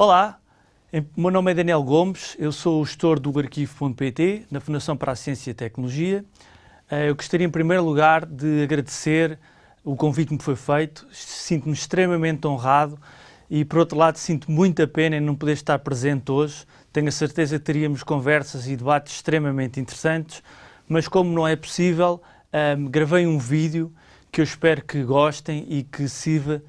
Olá, meu nome é Daniel Gomes, eu sou o gestor do arquivo.pt, na Fundação para a Ciência e Tecnologia. Eh, eu gostaria, em primeiro lugar, de agradecer o convite que me foi feito. Sinto-me extremamente honrado e, por outro lado, sinto muita pena em não poder estar presente hoje. Tenho a certeza que teríamos conversas e debates extremamente interessantes, mas como não é possível, ehm, gravei um vídeo que eu espero que gostem e que sirva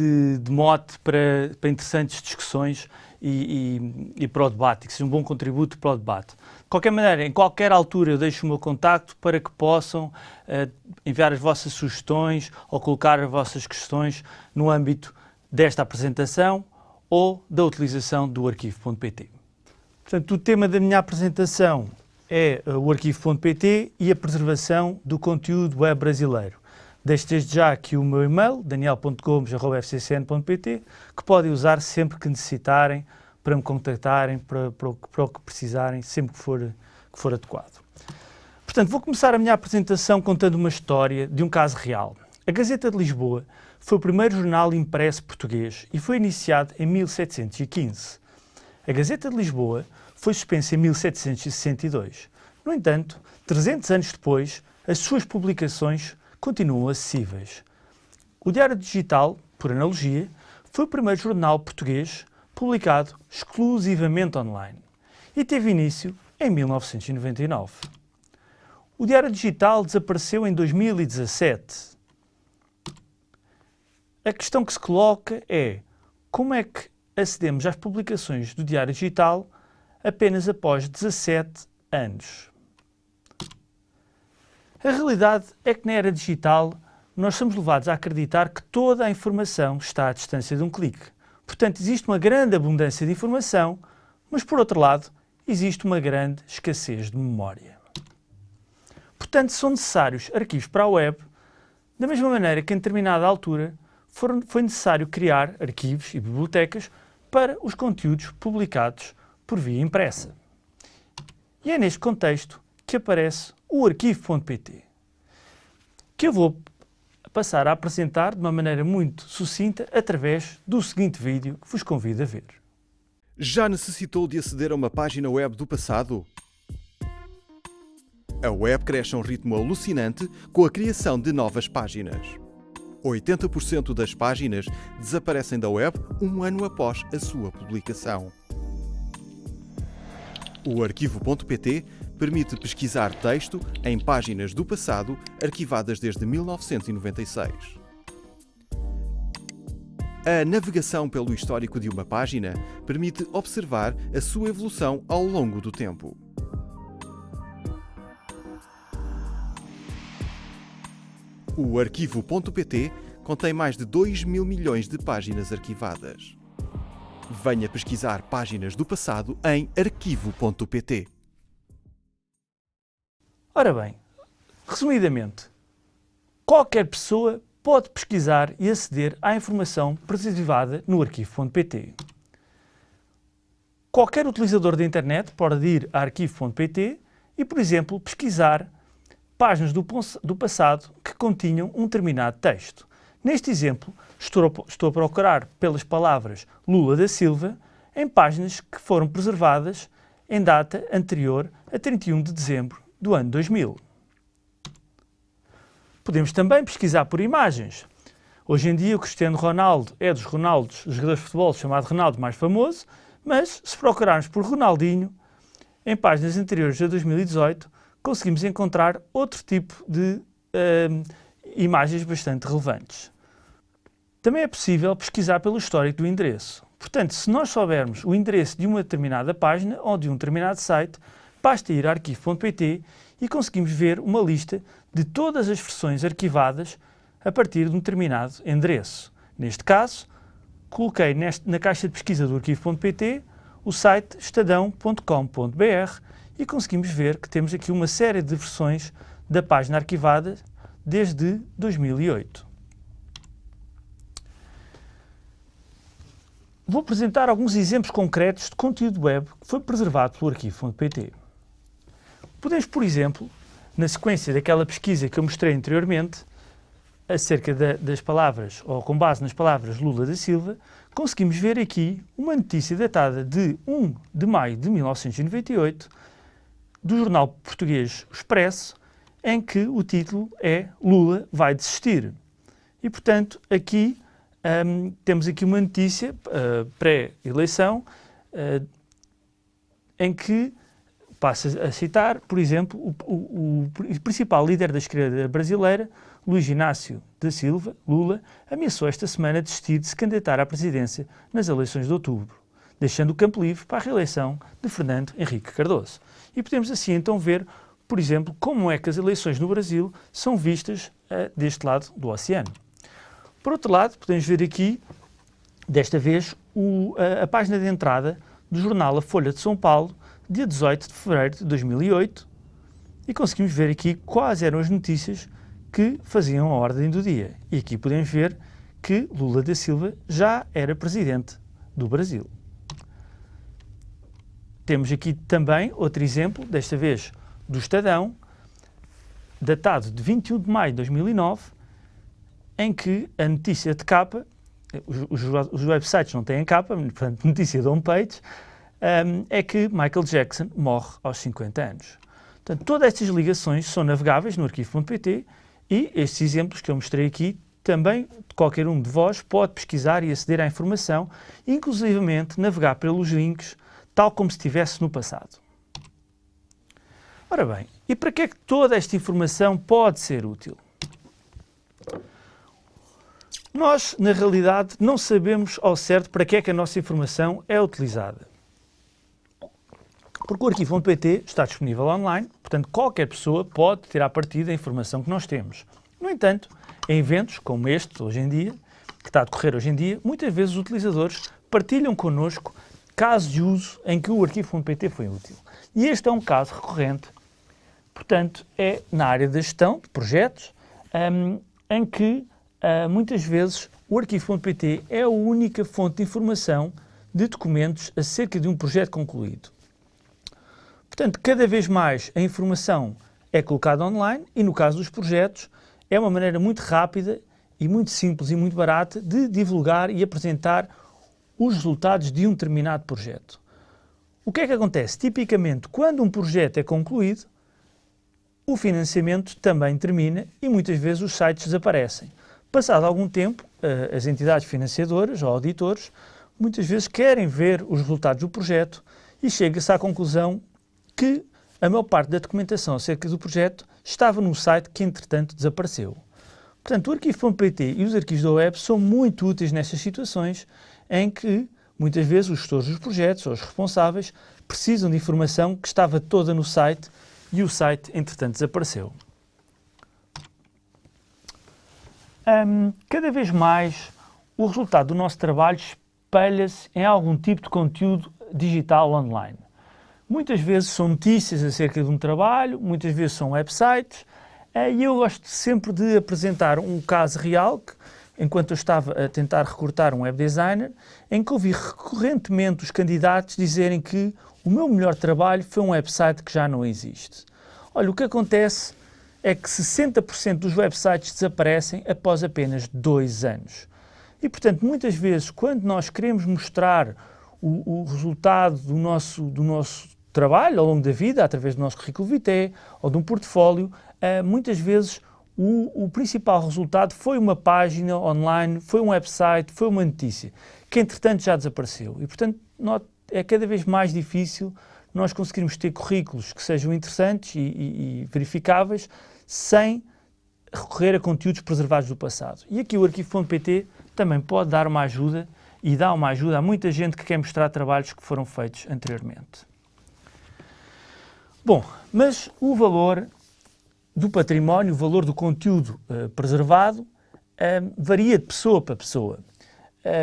de, de mote para, para, interessantes discussões e, e, e, para o debate, que seja um bom contributo para o debate. De qualquer maneira, em qualquer altura eu deixo o meu contacto para que possam uh, enviar as vossas sugestões ou colocar as vossas questões no âmbito desta apresentação ou da utilização do arquivo.pt. Portanto, o tema da minha apresentação é uh, o arquivo.pt e a preservação do conteúdo web brasileiro. Deixo desde já aqui o meu e-mail, daniel.gomes.fccn.pt, que podem usar sempre que necessitarem, para me contactarem, para, para, para o que precisarem, sempre que for, que for adequado. Portanto, vou começar a minha apresentação contando uma história de um caso real. A Gazeta de Lisboa foi o primeiro jornal impresso português e foi iniciado em 1715. A Gazeta de Lisboa foi suspensa em 1762. No entanto, 300 anos depois, as suas publicações continuam acessíveis. O Diário Digital, por analogia, foi o primeiro jornal português publicado exclusivamente online e teve início em 1999. O Diário Digital desapareceu em 2017. A questão que se coloca é como é que acedemos às publicações do Diário Digital apenas após 17 anos. A realidade é que na era digital nós somos levados a acreditar que toda a informação está à distância de um clique. Portanto, existe uma grande abundância de informação, mas por outro lado, existe uma grande escassez de memória. Portanto, são necessários arquivos para a web, da mesma maneira que em determinada altura foi necessário criar arquivos e bibliotecas para os conteúdos publicados por via impressa. E é neste contexto que aparece o arquivo.pt, que eu vou passar a apresentar de uma maneira muito sucinta através do seguinte vídeo que vos convido a ver. Já necessitou de aceder a uma página web do passado? A web cresce a um ritmo alucinante com a criação de novas páginas. 80% das páginas desaparecem da web um ano após a sua publicação. O arquivo.pt permite pesquisar texto em páginas do passado arquivadas desde 1996. A navegação pelo histórico de uma página permite observar a sua evolução ao longo do tempo. O arquivo.pt contém mais de 2 mil milhões de páginas arquivadas. Venha pesquisar páginas do passado em arquivo.pt. Ora bem, resumidamente, qualquer pessoa pode pesquisar e aceder à informação preservada no arquivo.pt. Qualquer utilizador da internet pode ir a arquivo.pt e, por exemplo, pesquisar páginas do, do passado que continham um determinado texto. Neste exemplo, estou, estou a procurar pelas palavras Lula da Silva em páginas que foram preservadas em data anterior a 31 de dezembro do ano 2000. Podemos também pesquisar por imagens. Hoje em dia o Cristiano Ronaldo é dos Ronaldos, dos jogadores de futebol chamado Ronaldo mais famoso, mas se procurarmos por Ronaldinho, em páginas anteriores a 2018, conseguimos encontrar outro tipo de uh, imagens bastante relevantes. Também é possível pesquisar pelo histórico do endereço. Portanto, se nós soubermos o endereço de uma determinada página ou de um determinado site, basta ir a arquivo.pt e conseguimos ver uma lista de todas as versões arquivadas a partir de um determinado endereço. Neste caso, coloquei neste, na caixa de pesquisa do arquivo.pt o site estadão.com.br e conseguimos ver que temos aqui uma série de versões da página arquivada desde 2008. Vou apresentar alguns exemplos concretos de conteúdo web que foi preservado pelo arquivo.pt. Podemos, por exemplo, na sequência daquela pesquisa que eu mostrei anteriormente, acerca das palavras, ou com base nas palavras Lula da Silva, conseguimos ver aqui uma notícia datada de 1 de maio de 1998 do jornal português Expresso, em que o título é Lula vai desistir. E, portanto, aqui um, temos aqui uma notícia uh, pré-eleição uh, em que passa a citar, por exemplo, o, o, o, principal líder da esquerda brasileira, Luiz Inácio da Silva, Lula, ameaçou esta semana desistir de se candidatar à presidência nas eleições de outubro, deixando o campo livre para a reeleição de Fernando Henrique Cardoso. E podemos assim então ver, por exemplo, como é que as eleições no Brasil são vistas uh, deste lado do oceano. Por outro lado, podemos ver aqui, desta vez, o, a, página de entrada do jornal A Folha de São Paulo, dia 18 de fevereiro de 2008, e conseguimos ver aqui quais eram as notícias que faziam a ordem do dia. E aqui podemos ver que Lula da Silva já era presidente do Brasil. Temos aqui também outro exemplo, desta vez do Estadão, datado de 21 de maio de 2009, em que a notícia de capa, os, os websites não têm capa, portanto, notícia de homepage, um, é que Michael Jackson morre aos 50 anos. Portanto, todas estas ligações são navegáveis no arquivo.pt e estes exemplos que eu mostrei aqui também qualquer um de vós pode pesquisar e aceder à informação, inclusivamente navegar pelos links, tal como se estivesse no passado. Ora bem, e para que é que toda esta informação pode ser útil? Nós, na realidade, não sabemos ao certo para que é que a nossa informação é utilizada. Porque o arquivo.pt está disponível online, portanto qualquer pessoa pode tirar partido da informação que nós temos. No entanto, em eventos como este, hoje em dia, que está a decorrer hoje em dia, muitas vezes os utilizadores partilham connosco casos de uso em que o arquivo.pt foi útil. E este é um caso recorrente, portanto, é na área da gestão de projetos, um, em que uh, muitas vezes o arquivo.pt é a única fonte de informação de documentos acerca de um projeto concluído. Portanto, cada vez mais a informação é colocada online e, no caso dos projetos, é uma maneira muito rápida e muito simples e muito barata de divulgar e apresentar os resultados de um determinado projeto. O que é que acontece? Tipicamente, quando um projeto é concluído, o financiamento também termina e muitas vezes os sites desaparecem. Passado algum tempo, eh, as entidades financiadoras ou auditores muitas vezes querem ver os resultados do projeto e chega-se à conclusão que a maior parte da documentação acerca do projeto estava num site que entretanto desapareceu. Portanto, o arquivo.pt e os arquivos da web são muito úteis nestas situações em que muitas vezes os gestores dos projetos ou os responsáveis precisam de informação que estava toda no site e o site entretanto desapareceu. Um, cada vez mais o resultado do nosso trabalho espelha-se em algum tipo de conteúdo digital online. Muitas vezes são notícias acerca de um trabalho, muitas vezes são websites, eh, e eu gosto sempre de apresentar um caso real, que, enquanto eu estava a tentar recrutar um web designer, em que ouvi recorrentemente os candidatos dizerem que o meu melhor trabalho foi um website que já não existe. Olha, o que acontece é que 60% dos websites desaparecem após apenas dois anos. E, portanto, muitas vezes, quando nós queremos mostrar o, o resultado do nosso, do nosso trabalho ao longo da vida, através do nosso currículo vitae ou de um portfólio, uh, muitas vezes o, o, principal resultado foi uma página online, foi um website, foi uma notícia, que entretanto já desapareceu. E, portanto, é cada vez mais difícil nós conseguirmos ter currículos que sejam interessantes e, e, e verificáveis sem recorrer a conteúdos preservados do passado. E aqui o arquivo.pt também pode dar uma ajuda e dá uma ajuda a muita gente que quer mostrar trabalhos que foram feitos anteriormente. Bom, mas o valor do património, o valor do conteúdo uh, preservado, uh, varia de pessoa para pessoa.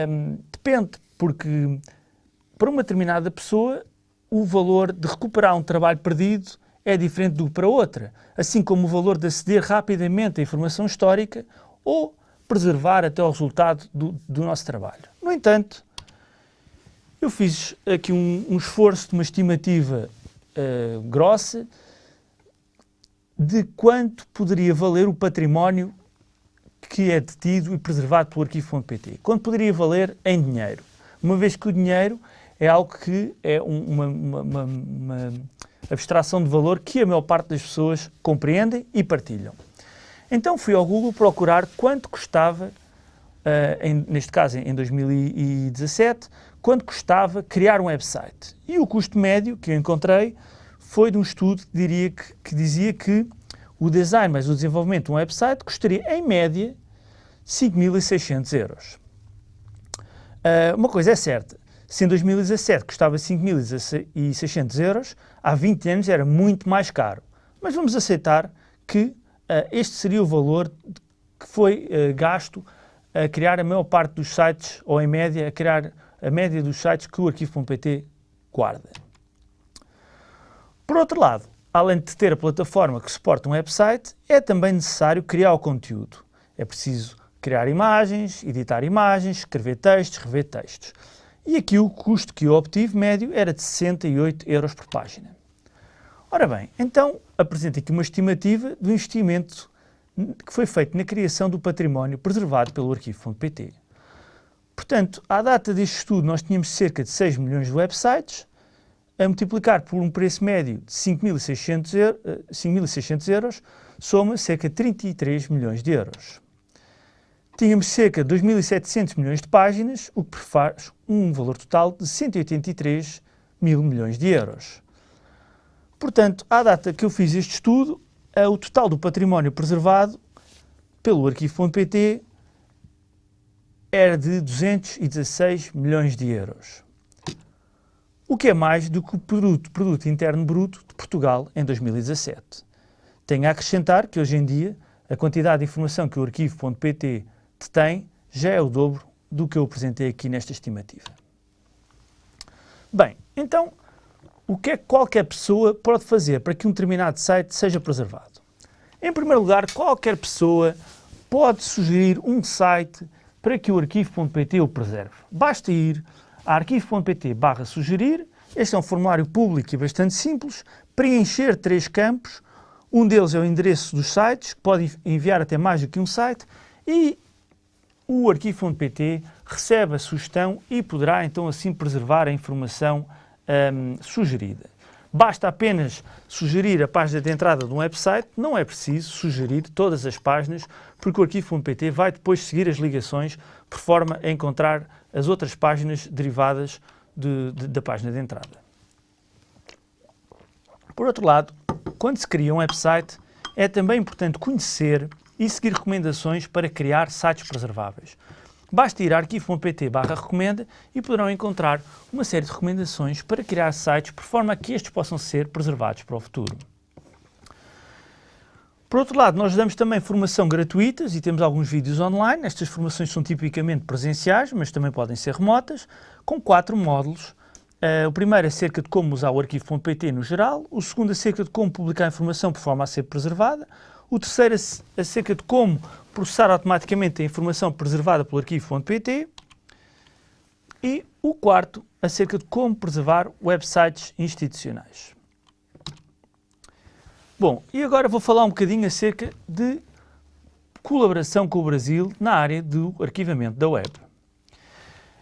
Um, depende, porque para uma determinada pessoa o valor de recuperar um trabalho perdido é diferente do para outra, assim como o valor de aceder rapidamente à informação histórica ou preservar até o resultado do, do nosso trabalho. No entanto, eu fiz aqui um, um esforço de uma estimativa uh, grossa de quanto poderia valer o património que é detido e preservado pelo arquivo.pt, quando poderia valer em dinheiro, uma vez que o dinheiro é algo que é uma, uma, uma, uma abstração de valor que a maior parte das pessoas compreendem e partilham. Então fui ao Google procurar quanto custava, uh, em, neste caso em 2017, quanto custava criar um website. E o custo médio que eu encontrei foi de um estudo que, diria que, que dizia que o design mais o desenvolvimento de um website custaria, em média, 5.600 euros. Uh, uma coisa é certa, se em 2017 custava 5.600 euros, há 20 anos era muito mais caro. Mas vamos aceitar que uh, este seria o valor que foi uh, gasto a criar a maior parte dos sites, ou em média, a criar a média dos sites que o arquivo.pt guarda. Por outro lado, além de ter a plataforma que suporta um website, é também necessário criar o conteúdo. É preciso criar imagens, editar imagens, escrever textos, rever textos. E aqui o custo que eu obtive médio era de 68 euros por página. Ora bem, então apresento aqui uma estimativa do investimento que foi feito na criação do património preservado pelo arquivo.pt. Portanto, à data deste estudo nós tínhamos cerca de 6 milhões de websites, a multiplicar por um preço médio de 5.600 euros, euros, soma cerca de 33 milhões de euros tínhamos cerca de 2.700 milhões de páginas, o que faz um valor total de 183 mil milhões de euros. Portanto, à data que eu fiz este estudo, o total do património preservado pelo arquivo.pt era de 216 milhões de euros, o que é mais do que o produto, produto interno bruto de Portugal em 2017. Tenho a acrescentar que hoje em dia a quantidade de informação que o arquivo.pt tem já é o dobro do que eu apresentei aqui nesta estimativa. Bem, então, o que é que qualquer pessoa pode fazer para que um determinado site seja preservado? Em primeiro lugar, qualquer pessoa pode sugerir um site para que o arquivo.pt o preserve. Basta ir a arquivo.pt barra sugerir, este é um formulário público e bastante simples, preencher três campos, um deles é o endereço dos sites, que pode enviar até mais do que um site, e o arquivo.pt recebe a sugestão e poderá então assim preservar a informação um, sugerida. Basta apenas sugerir a página de entrada de um website, não é preciso sugerir todas as páginas, porque o arquivo.pt vai depois seguir as ligações por forma a encontrar as outras páginas derivadas de, de, da página de entrada. Por outro lado, quando se cria um website, é também importante conhecer e seguir recomendações para criar sites preserváveis. Basta ir a arquivo.pt recomenda e poderão encontrar uma série de recomendações para criar sites por forma a que estes possam ser preservados para o futuro. Por outro lado, nós damos também formação gratuitas e temos alguns vídeos online. Estas formações são tipicamente presenciais, mas também podem ser remotas, com quatro módulos. Uh, o primeiro é acerca de como usar o arquivo.pt no geral, o segundo acerca de como publicar informação por forma a ser preservada, o terceiro acerca de como processar automaticamente a informação preservada pelo arquivo.pt e o quarto acerca de como preservar websites institucionais. Bom, e agora vou falar um bocadinho acerca de colaboração com o Brasil na área do arquivamento da web.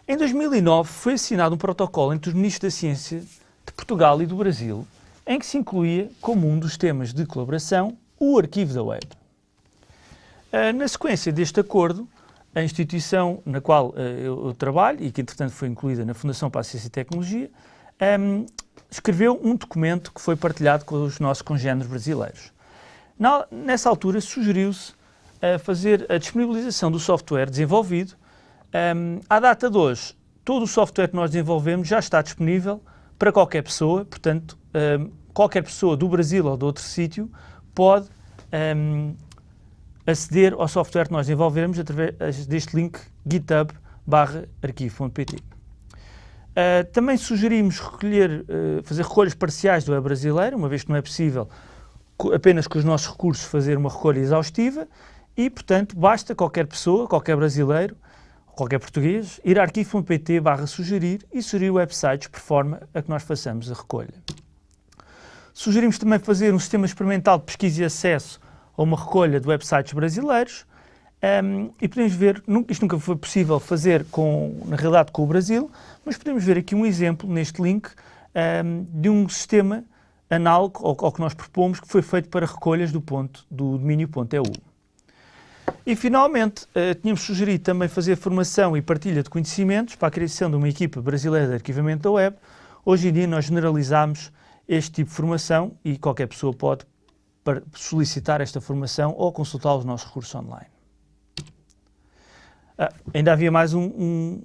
Em 2009 foi assinado um protocolo entre os Ministros da Ciência de Portugal e do Brasil, em que se incluía como um dos temas de colaboração o arquivo da web. Uh, na sequência deste acordo, a instituição na qual uh, eu, trabalho e que entretanto foi incluída na Fundação para a Ciência e Tecnologia, escreveu um documento que foi partilhado com os nossos congêneres brasileiros. Nessa altura sugeriu-se uh, fazer a disponibilização do software desenvolvido. À data de hoje, todo o software que nós desenvolvemos já está disponível para qualquer pessoa, portanto, qualquer pessoa do Brasil ou de outro sítio pode um, aceder ao software que nós desenvolvemos através deste link github barra arquivo.pt. Uh, também sugerimos recolher, uh, fazer recolhas parciais do web brasileiro, uma vez que não é possível apenas com os nossos recursos fazer uma recolha exaustiva e, portanto, basta qualquer pessoa, qualquer brasileiro, qualquer português, ir a arquivo.pt barra sugerir e sugerir websites por forma a que nós façamos a recolha. Sugerimos também fazer um sistema experimental de pesquisa e acesso a uma recolha de websites brasileiros Um, e podemos ver, isto nunca foi possível fazer com, na realidade com o Brasil, mas podemos ver aqui um exemplo neste link um, de um sistema análogo ao, ao, que nós propomos, que foi feito para recolhas do ponto do domínio.eu. E finalmente, uh, tínhamos sugerido também fazer formação e partilha de conhecimentos para a criação de uma equipa brasileira de arquivamento da web. Hoje em dia nós generalizamos este tipo de formação e qualquer pessoa pode solicitar esta formação ou consultar os nossos recursos online. Ah, ainda havia mais um, um,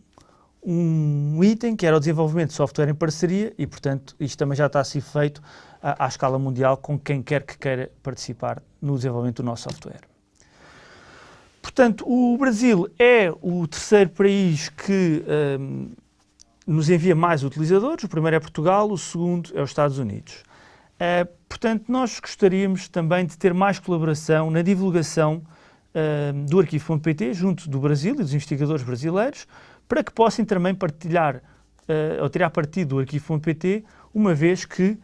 um, item que era o desenvolvimento de software em parceria e, portanto, isto também já está a ser feito à, à escala mundial com quem quer que queira participar no desenvolvimento do nosso software. Portanto, o Brasil é o terceiro país que um, nos envia mais utilizadores. O primeiro é Portugal, o segundo é os Estados Unidos. Uh, portanto, nós gostaríamos também de ter mais colaboração na divulgação uh, do arquivo.pt junto do Brasil e dos investigadores brasileiros para que possam também partilhar uh, ou tirar partido do arquivo.pt uma vez que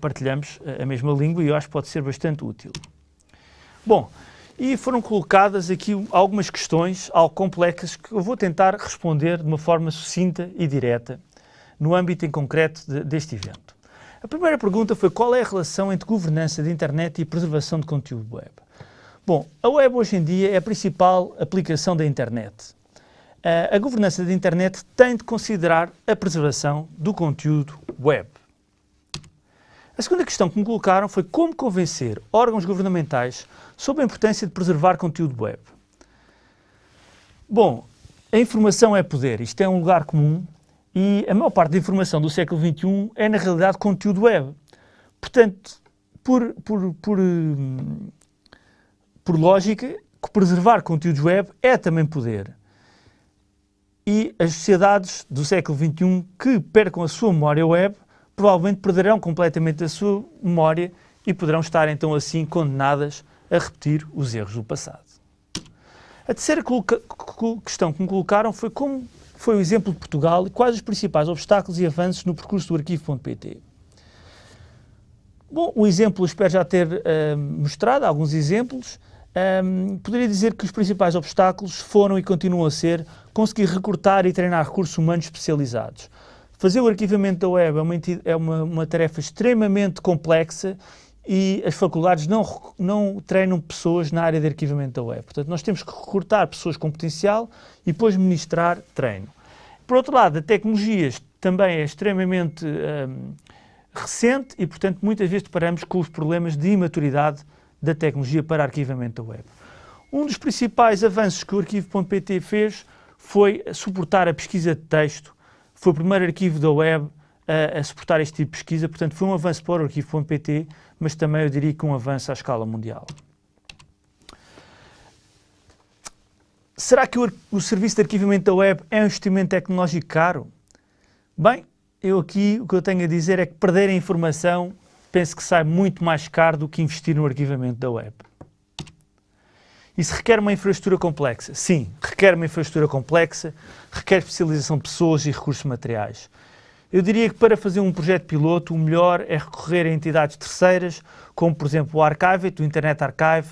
partilhamos a mesma língua e eu acho que pode ser bastante útil. Bom, e foram colocadas aqui algumas questões algo complexas que eu vou tentar responder de uma forma sucinta e direta no âmbito em concreto de, deste evento. A primeira pergunta foi qual é a relação entre governança de internet e preservação de conteúdo web. Bom, a web hoje em dia é a principal aplicação da internet. Uh, a governança da internet tem de considerar a preservação do conteúdo web. A segunda questão que me colocaram foi como convencer órgãos governamentais sobre a importância de preservar conteúdo web. Bom, a informação é poder, isto é um lugar comum e a maior parte da informação do século XXI é, na realidade, conteúdo web. Portanto, por, por, por por lógica, preservar conteúdos web é também poder. E as sociedades do século XXI que percam a sua memória web provavelmente perderão completamente a sua memória e poderão estar então assim condenadas a repetir os erros do passado. A terceira questão que me colocaram foi como foi o exemplo de Portugal e quais os principais obstáculos e avanços no percurso do arquivo.pt. Bom, o exemplo espero já ter uh, mostrado, alguns exemplos. Um, poderia dizer que os principais obstáculos foram e continuam a ser conseguir recrutar e treinar recursos humanos especializados. Fazer o arquivamento da web é uma, é uma, uma tarefa extremamente complexa e as faculdades não, não treinam pessoas na área de arquivamento da web. Portanto, nós temos que recrutar pessoas com potencial e depois ministrar treino. Por outro lado, a tecnologia também é extremamente um, recente e, portanto, muitas vezes deparamos com os problemas de imaturidade da tecnologia para arquivamento da web. Um dos principais avanços que o arquivo.pt fez foi suportar a pesquisa de texto. Foi o primeiro arquivo da web a, a suportar este tipo de pesquisa, portanto foi um avanço para o arquivo.pt, mas também eu diria que um avanço à escala mundial. Será que o, o serviço de arquivamento da web é um investimento tecnológico caro? Bem, eu aqui o que eu tenho a dizer é que perder a informação penso que sai muito mais caro do que investir no arquivamento da web. Isso requer uma infraestrutura complexa? Sim, requer uma infraestrutura complexa, requer especialização de pessoas e recursos materiais. Eu diria que para fazer um projeto piloto, o melhor é recorrer a entidades terceiras, como por exemplo o Archive, o Internet Archive,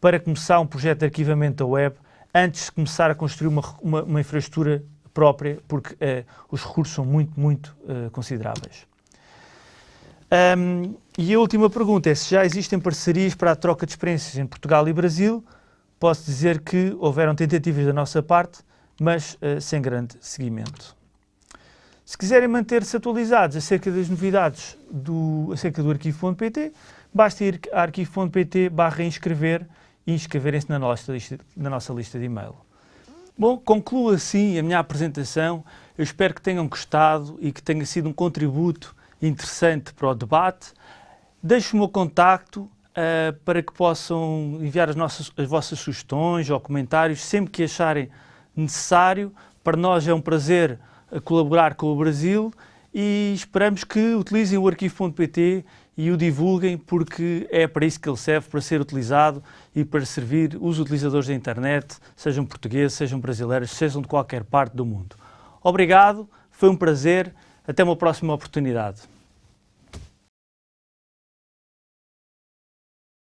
para começar um projeto de arquivamento da web, antes de começar a construir uma, uma, uma infraestrutura própria, porque uh, os recursos são muito, muito uh, consideráveis. Um, e a última pergunta é se já existem parcerias para a troca de experiências em Portugal e Brasil. Posso dizer que houveram tentativas da nossa parte, mas uh, sem grande seguimento. Se quiserem manter-se atualizados acerca das novidades do, acerca do arquivo.pt, basta ir a arquivo.pt barra inscrever e inscreverem-se na nossa, lista, na nossa lista de e-mail. Bom, concluo assim a minha apresentação. Eu espero que tenham gostado e que tenha sido um contributo interessante para o debate. Deixo o meu contacto uh, para que possam enviar as, nossas, as vossas sugestões ou comentários sempre que acharem necessário. Para nós é um prazer eh, colaborar com o Brasil e esperamos que utilizem o arquivo.pt e o divulguem porque é para isso que ele serve, para ser utilizado e para servir os utilizadores da internet, sejam portugueses, sejam brasileiros, sejam de qualquer parte do mundo. Obrigado, foi um prazer. Até uma próxima oportunidade.